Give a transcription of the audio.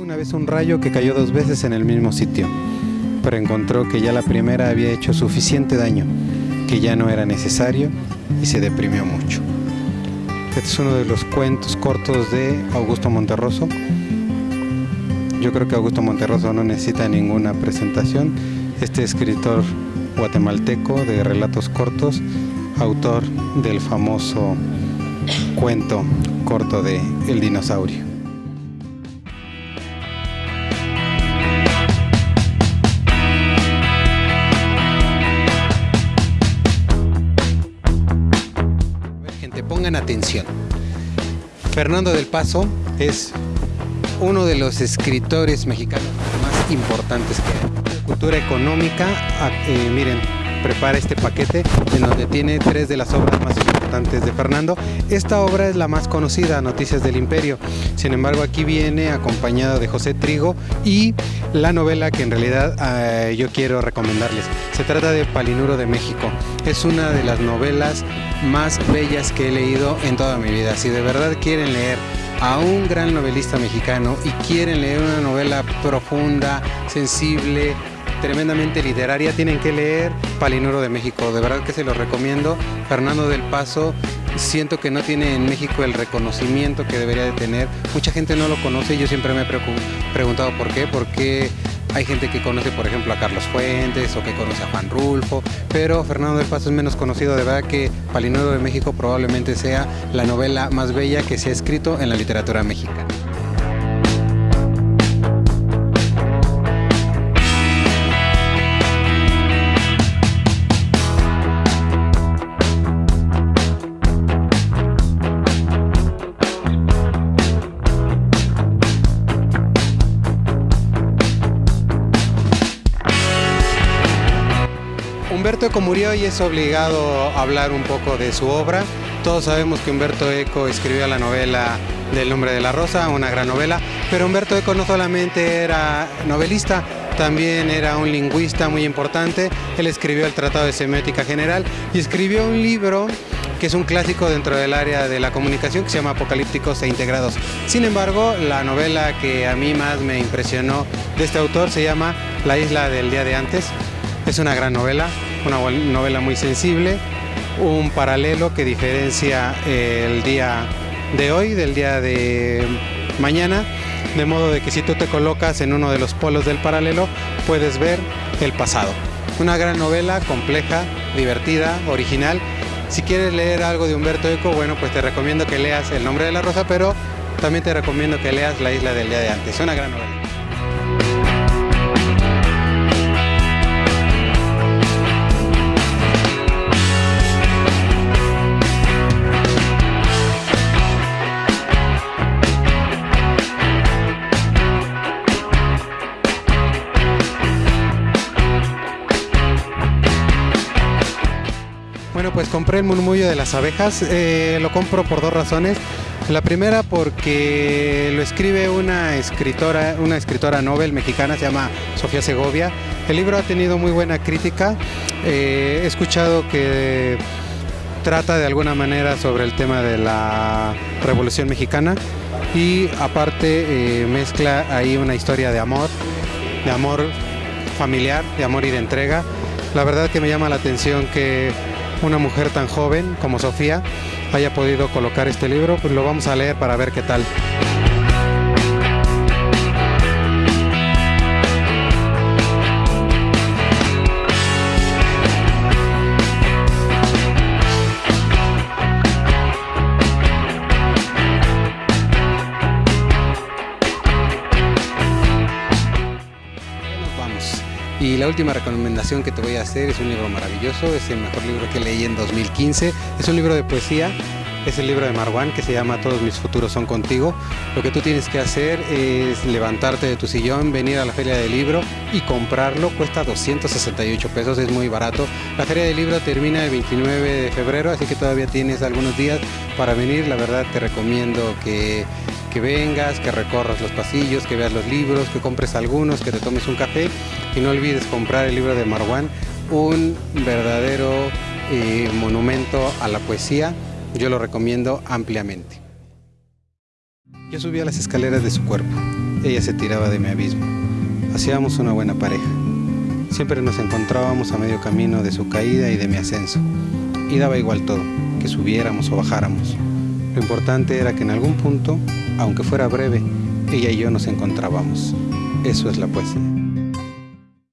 Una vez un rayo que cayó dos veces en el mismo sitio, pero encontró que ya la primera había hecho suficiente daño, que ya no era necesario y se deprimió mucho. Este es uno de los cuentos cortos de Augusto Monterroso. Yo creo que Augusto Monterroso no necesita ninguna presentación. Este escritor guatemalteco de relatos cortos, autor del famoso cuento corto de El dinosaurio. Pongan atención. Fernando del Paso es uno de los escritores mexicanos más importantes que hay. Cultura económica, ah, eh, miren, prepara este paquete en donde tiene tres de las obras más importantes de Fernando. Esta obra es la más conocida, Noticias del Imperio. Sin embargo, aquí viene acompañado de José Trigo y la novela que en realidad eh, yo quiero recomendarles. Se trata de Palinuro de México. Es una de las novelas más bellas que he leído en toda mi vida. Si de verdad quieren leer a un gran novelista mexicano y quieren leer una novela profunda, sensible, tremendamente literaria, tienen que leer Palinuro de México. De verdad que se lo recomiendo. Fernando del Paso, siento que no tiene en México el reconocimiento que debería de tener. Mucha gente no lo conoce yo siempre me he preguntado por qué. Porque hay gente que conoce, por ejemplo, a Carlos Fuentes o que conoce a Juan Rulfo, pero Fernando del Paso es menos conocido. De verdad que Palinuro de México probablemente sea la novela más bella que se ha escrito en la literatura mexicana. Humberto Eco murió y es obligado a hablar un poco de su obra. Todos sabemos que Humberto Eco escribió la novela del nombre de la rosa, una gran novela, pero Humberto Eco no solamente era novelista, también era un lingüista muy importante. Él escribió el Tratado de Semiótica General y escribió un libro que es un clásico dentro del área de la comunicación que se llama Apocalípticos e Integrados. Sin embargo, la novela que a mí más me impresionó de este autor se llama La isla del día de antes. Es una gran novela, una novela muy sensible, un paralelo que diferencia el día de hoy del día de mañana, de modo de que si tú te colocas en uno de los polos del paralelo, puedes ver el pasado. Una gran novela, compleja, divertida, original. Si quieres leer algo de Humberto Eco, bueno, pues te recomiendo que leas El nombre de la rosa, pero también te recomiendo que leas La isla del día de antes. Una gran novela. Pues compré el murmullo de las abejas. Eh, lo compro por dos razones. La primera porque lo escribe una escritora, una escritora novel mexicana, se llama Sofía Segovia. El libro ha tenido muy buena crítica. Eh, he escuchado que trata de alguna manera sobre el tema de la Revolución Mexicana y aparte eh, mezcla ahí una historia de amor, de amor familiar, de amor y de entrega. La verdad que me llama la atención que una mujer tan joven como Sofía haya podido colocar este libro, pues lo vamos a leer para ver qué tal. La última recomendación que te voy a hacer es un libro maravilloso, es el mejor libro que leí en 2015. Es un libro de poesía, es el libro de Marwan que se llama Todos mis futuros son contigo. Lo que tú tienes que hacer es levantarte de tu sillón, venir a la feria del libro y comprarlo. Cuesta 268 pesos, es muy barato. La feria del libro termina el 29 de febrero, así que todavía tienes algunos días para venir. La verdad te recomiendo que que vengas, que recorras los pasillos, que veas los libros, que compres algunos, que te tomes un café y no olvides comprar el libro de Marwan, un verdadero eh, monumento a la poesía. Yo lo recomiendo ampliamente. Yo subí a las escaleras de su cuerpo ella se tiraba de mi abismo. Hacíamos una buena pareja. Siempre nos encontrábamos a medio camino de su caída y de mi ascenso. Y daba igual todo, que subiéramos o bajáramos. Lo importante era que en algún punto, aunque fuera breve, ella y yo nos encontrábamos. Eso es la poesía.